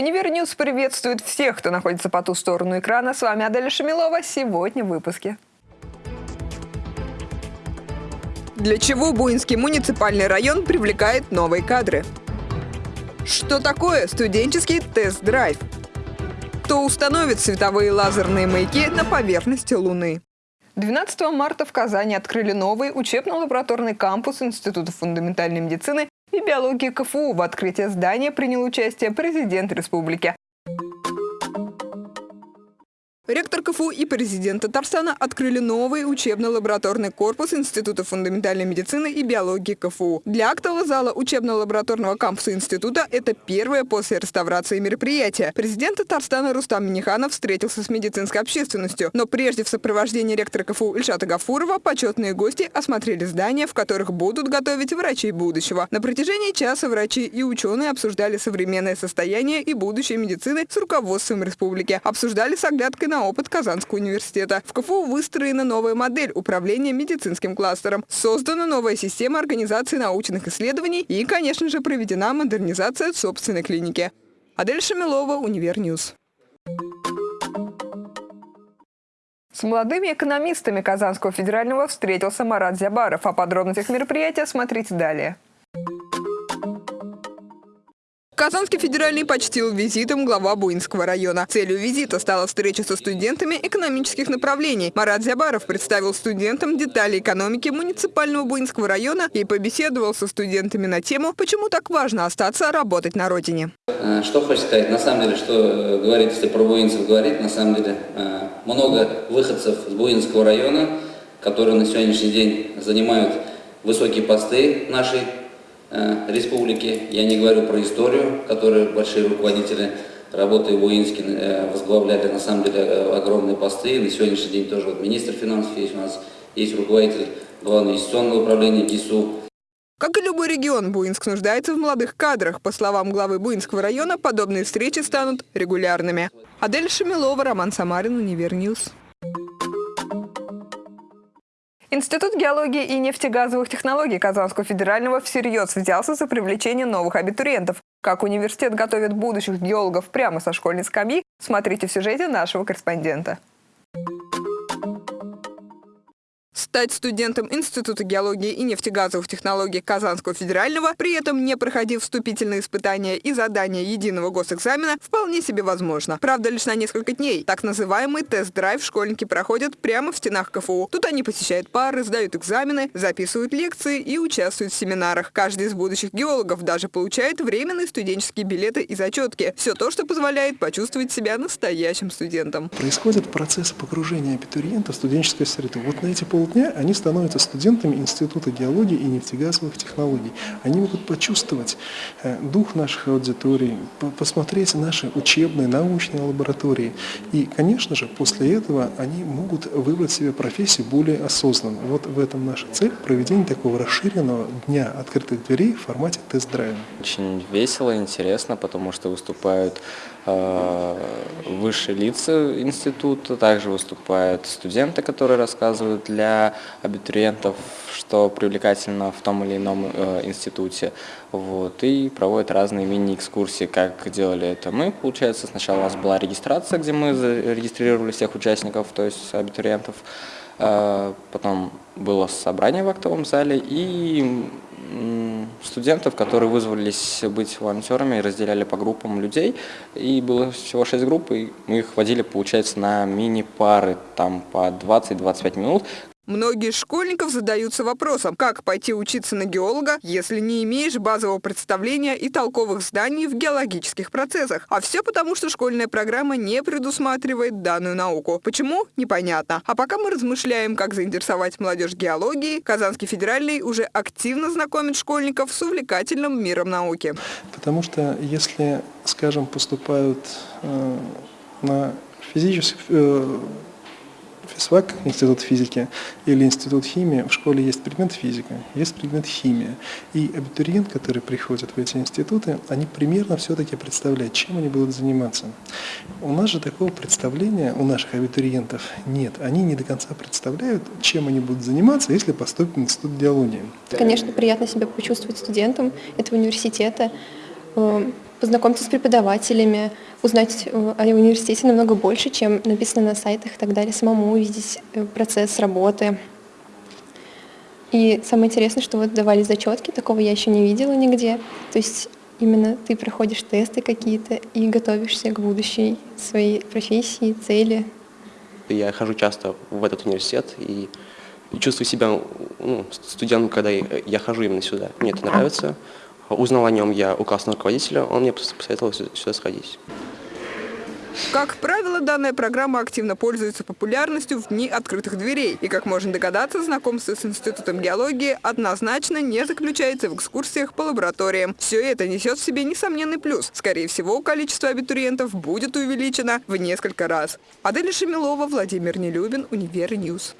Univer News приветствует всех, кто находится по ту сторону экрана. С вами Аделя Шамилова. Сегодня в выпуске. Для чего Буинский муниципальный район привлекает новые кадры? Что такое студенческий тест-драйв? Кто установит световые лазерные маяки на поверхности Луны? 12 марта в Казани открыли новый учебно-лабораторный кампус Института фундаментальной медицины биологии КФУ. В открытии здания принял участие президент республики. Ректор КФУ и президент Татарстана открыли новый учебно-лабораторный корпус Института фундаментальной медицины и биологии КФУ. Для актового зала учебно-лабораторного кампуса института это первое после реставрации мероприятие. Президент Татарстана Рустам Миниханов встретился с медицинской общественностью. Но прежде в сопровождении ректора КФУ Ильшата Гафурова почетные гости осмотрели здания, в которых будут готовить врачей будущего. На протяжении часа врачи и ученые обсуждали современное состояние и будущее медицины с руководством республики. Обсуждали с оглядкой на опыт Казанского университета. В КФУ выстроена новая модель управления медицинским кластером. Создана новая система организации научных исследований и, конечно же, проведена модернизация собственной клиники. Адель Шамилова, Univer News. С молодыми экономистами Казанского федерального встретился Марат Зябаров. О подробностях мероприятия смотрите далее. Казанский федеральный почтил визитом глава Буинского района. Целью визита стала встреча со студентами экономических направлений. Марат Зябаров представил студентам детали экономики муниципального Буинского района и побеседовал со студентами на тему, почему так важно остаться работать на родине. Э, что хочется сказать? На самом деле, что э, говорить, если про буинцев говорить, на самом деле э, много выходцев с Буинского района, которые на сегодняшний день занимают высокие посты нашей республики. Я не говорю про историю, которую большие руководители работы в Уинске э, возглавляли на самом деле э, огромные посты. На сегодняшний день тоже вот министр финансов есть у нас, есть руководитель главного инвестиционного управления ГИСУ. Как и любой регион, Буинск нуждается в молодых кадрах. По словам главы Буинского района, подобные встречи станут регулярными. Адель Шамилова, Роман Самарин, Univer News. Институт геологии и нефтегазовых технологий Казанского федерального всерьез взялся за привлечение новых абитуриентов. Как университет готовит будущих геологов прямо со школьной скамьи, смотрите в сюжете нашего корреспондента. Стать студентом Института геологии и нефтегазовых технологий Казанского федерального, при этом не проходив вступительные испытания и задания единого госэкзамена, вполне себе возможно. Правда, лишь на несколько дней. Так называемый тест-драйв школьники проходят прямо в стенах КФУ. Тут они посещают пары, сдают экзамены, записывают лекции и участвуют в семинарах. Каждый из будущих геологов даже получает временные студенческие билеты и зачетки. Все то, что позволяет почувствовать себя настоящим студентом. Происходит процесс погружения абитуриента в студенческую среду. Вот на эти полдня дня они становятся студентами Института геологии и нефтегазовых технологий. Они могут почувствовать э, дух наших аудиторий, посмотреть наши учебные, научные лаборатории. И, конечно же, после этого они могут выбрать себе профессию более осознанно. Вот в этом наша цель – проведение такого расширенного дня открытых дверей в формате тест-драйва. Очень весело, интересно, потому что выступают э, высшие лица института, также выступают студенты, которые рассказывают для абитуриентов, что привлекательно в том или ином э, институте. Вот, и проводят разные мини-экскурсии, как делали это мы. Получается, сначала у нас была регистрация, где мы зарегистрировали всех участников, то есть абитуриентов. Э, потом было собрание в актовом зале и студентов, которые вызвались быть волонтерами разделяли по группам людей. И было всего 6 групп, и мы их водили, получается, на мини-пары, там по 20-25 минут, Многие школьников задаются вопросом, как пойти учиться на геолога, если не имеешь базового представления и толковых знаний в геологических процессах. А все потому, что школьная программа не предусматривает данную науку. Почему? Непонятно. А пока мы размышляем, как заинтересовать молодежь геологией, Казанский федеральный уже активно знакомит школьников с увлекательным миром науки. Потому что если, скажем, поступают э, на физическую э, ФИСВАК, Институт физики, или Институт химии, в школе есть предмет физика, есть предмет химия. И абитуриент, который приходит в эти институты, они примерно все-таки представляют, чем они будут заниматься. У нас же такого представления у наших абитуриентов нет. Они не до конца представляют, чем они будут заниматься, если поступят в Институт геологии. Конечно, приятно себя почувствовать студентом этого университета, э, познакомиться с преподавателями, узнать э, о университете намного больше, чем написано на сайтах и так далее, самому увидеть э, процесс работы. И самое интересное, что вот давали зачетки, такого я еще не видела нигде. То есть именно ты проходишь тесты какие-то и готовишься к будущей своей профессии, цели. Я хожу часто в этот университет и чувствую себя ну, студентом, когда я хожу именно сюда. Мне это нравится. Узнал о нем я у классного руководителя, он мне посоветовал сюда сходить. Как правило, данная программа активно пользуется популярностью в дни открытых дверей. И, как можно догадаться, знакомство с Институтом геологии однозначно не заключается в экскурсиях по лабораториям. Все это несет в себе несомненный плюс. Скорее всего, количество абитуриентов будет увеличено в несколько раз. Адель Шамилова, Владимир Нелюбин, Univer News.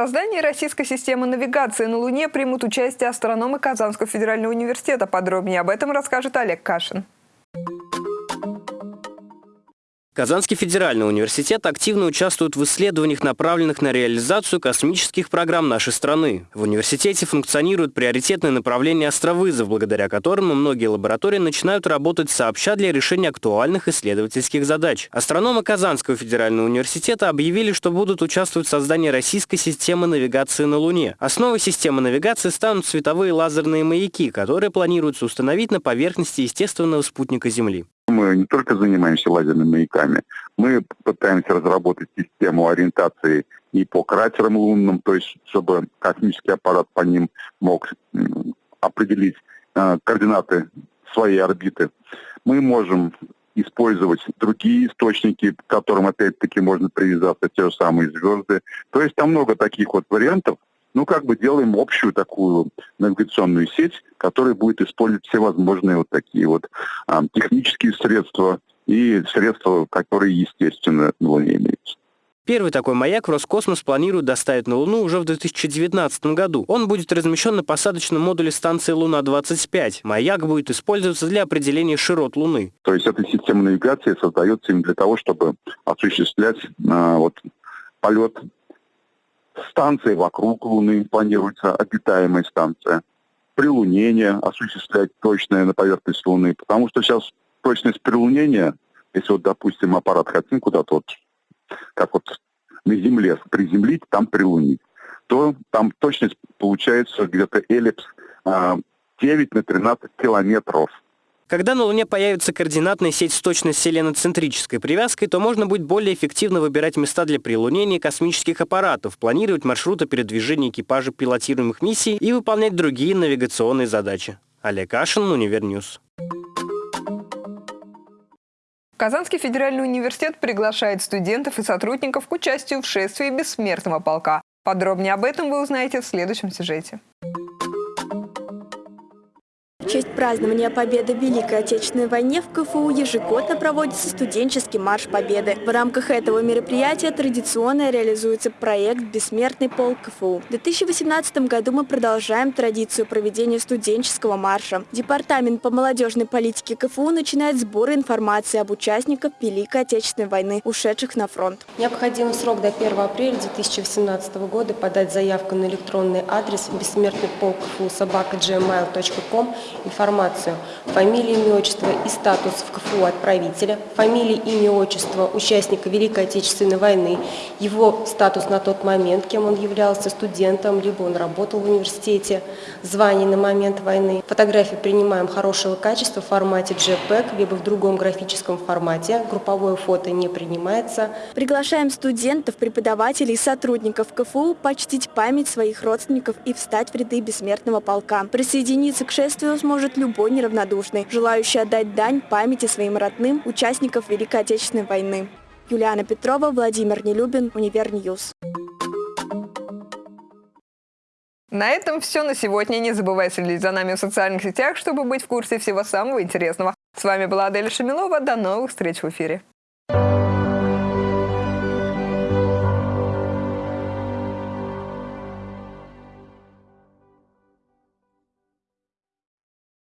Создании российской системы навигации на Луне примут участие астрономы Казанского федерального университета. Подробнее об этом расскажет Олег Кашин. Казанский федеральный университет активно участвует в исследованиях, направленных на реализацию космических программ нашей страны. В университете функционирует приоритетное направление астровызов, благодаря которому многие лаборатории начинают работать сообща для решения актуальных исследовательских задач. Астрономы Казанского федерального университета объявили, что будут участвовать в создании российской системы навигации на Луне. Основой системы навигации станут световые лазерные маяки, которые планируется установить на поверхности естественного спутника Земли. Мы не только занимаемся лазерными маяками, мы пытаемся разработать систему ориентации и по кратерам лунным, то есть чтобы космический аппарат по ним мог определить э, координаты своей орбиты. Мы можем использовать другие источники, к которым опять-таки можно привязаться, те же самые звезды. То есть там много таких вот вариантов, ну, как бы делаем общую такую навигационную сеть, которая будет использовать все возможные вот такие вот а, технические средства и средства, которые, естественно, на Луне имеются. Первый такой маяк Роскосмос планирует доставить на Луну уже в 2019 году. Он будет размещен на посадочном модуле станции Луна-25. Маяк будет использоваться для определения широт Луны. То есть эта система навигации создается именно для того, чтобы осуществлять а, вот, полет станции вокруг Луны, планируется обитаемая станция. Прилунение осуществлять точное на поверхность Луны, потому что сейчас точность прилунения, если вот, допустим, аппарат хотим куда-то вот, как вот на Земле приземлить, там прилунить, то там точность получается где-то эллипс 9 а, на 13 километров. Когда на Луне появится координатная сеть с точной селеноцентрической привязкой, то можно будет более эффективно выбирать места для прилунения космических аппаратов, планировать маршруты передвижения экипажа пилотируемых миссий и выполнять другие навигационные задачи. Олег Ашин, Univer News. Казанский федеральный университет приглашает студентов и сотрудников к участию в шествии бессмертного полка. Подробнее об этом вы узнаете в следующем сюжете честь празднования Победы в Великой Отечественной войне в КФУ ежегодно проводится студенческий марш Победы. В рамках этого мероприятия традиционно реализуется проект «Бессмертный полк КФУ». В 2018 году мы продолжаем традицию проведения студенческого марша. Департамент по молодежной политике КФУ начинает сбор информации об участниках Великой Отечественной войны, ушедших на фронт. Необходимый срок до 1 апреля 2018 года подать заявку на электронный адрес бессмертный полк КФУ собака информацию, фамилия, имя, отчество и статус в КФУ отправителя, фамилия, имя, отчество участника Великой Отечественной войны, его статус на тот момент, кем он являлся студентом, либо он работал в университете, звание на момент войны. Фотографии принимаем хорошего качества в формате JPEG, либо в другом графическом формате. Групповое фото не принимается. Приглашаем студентов, преподавателей и сотрудников КФУ почтить память своих родственников и встать в ряды бессмертного полка. Присоединиться к шествию сможет сможет любой неравнодушный, желающий отдать дань памяти своим родным участников Великой Отечественной войны. Юлиана Петрова, Владимир Нелюбин, Univer News. На этом все на сегодня. Не забывай следить за нами в социальных сетях, чтобы быть в курсе всего самого интересного. С вами была Адель Шамилова. До новых встреч в эфире.